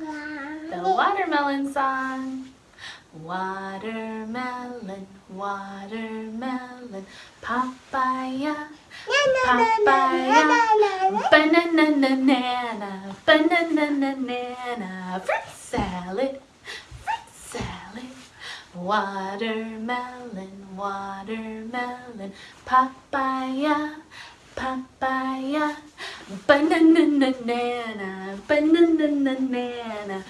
The watermelon song. Watermelon, watermelon, papaya, papaya, banana, banana, banana, banana, fruit salad, fruit salad, watermelon, watermelon, papaya, banana, banana, banana,